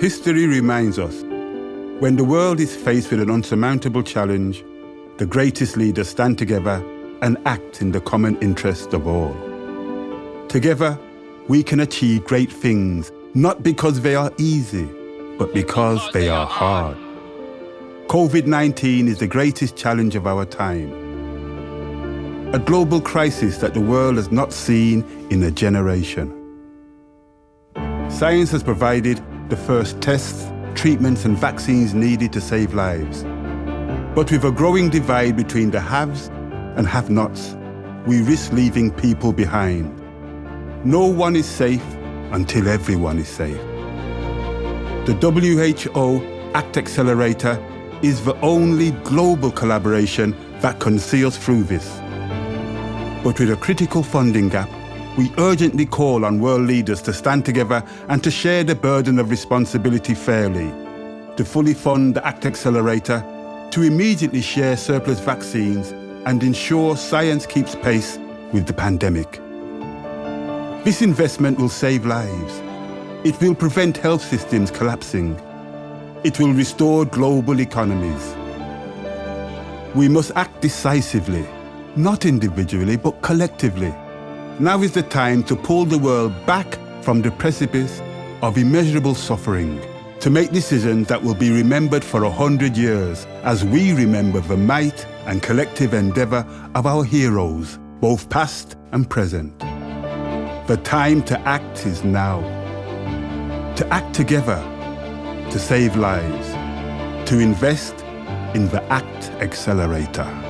History reminds us when the world is faced with an unsurmountable challenge, the greatest leaders stand together and act in the common interest of all. Together, we can achieve great things, not because they are easy, but because they are hard. COVID-19 is the greatest challenge of our time. A global crisis that the world has not seen in a generation. Science has provided the first tests, treatments and vaccines needed to save lives. But with a growing divide between the haves and have-nots, we risk leaving people behind. No one is safe until everyone is safe. The WHO ACT Accelerator is the only global collaboration that can see us through this. But with a critical funding gap, we urgently call on world leaders to stand together and to share the burden of responsibility fairly, to fully fund the ACT Accelerator, to immediately share surplus vaccines and ensure science keeps pace with the pandemic. This investment will save lives. It will prevent health systems collapsing. It will restore global economies. We must act decisively, not individually, but collectively. Now is the time to pull the world back from the precipice of immeasurable suffering, to make decisions that will be remembered for a hundred years as we remember the might and collective endeavour of our heroes, both past and present. The time to act is now. To act together, to save lives, to invest in the ACT Accelerator.